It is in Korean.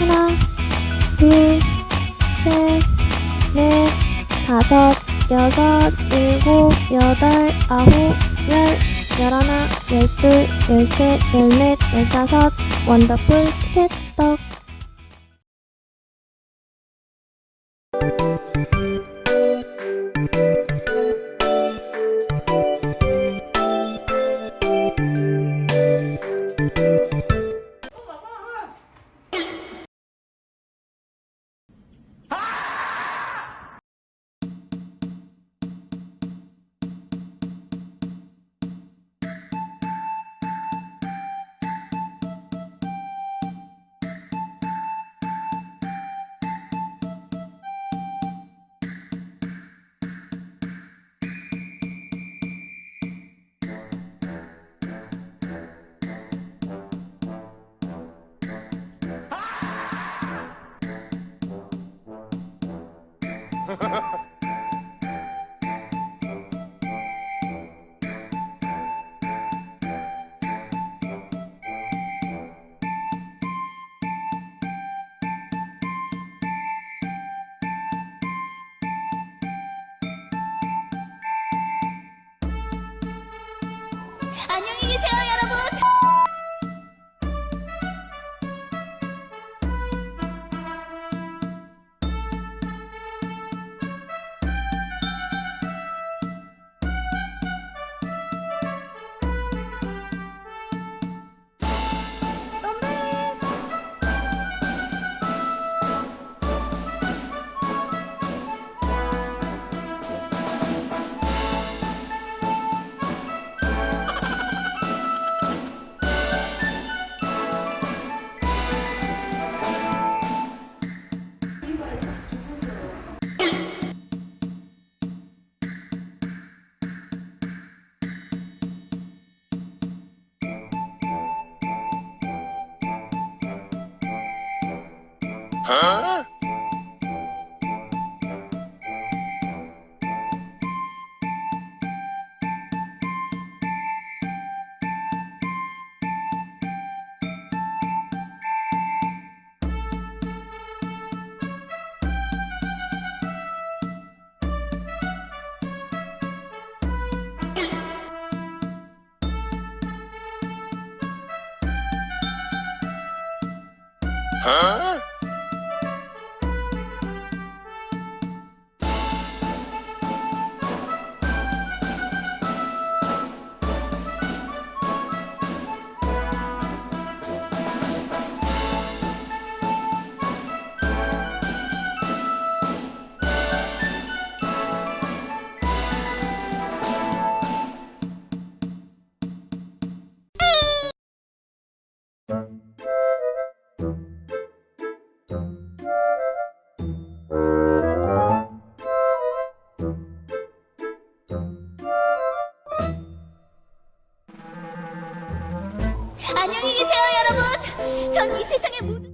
하나, 둘, 셋, 넷, 다섯, 여섯, 일곱, 여덟, 아홉, 열, 열하나, 열둘, 열셋, 열넷, 열다섯, 원더풀 캣떡. 안녕히 계세요, 여러 안녕히 계세요 여러분. 전 이 세상의 모든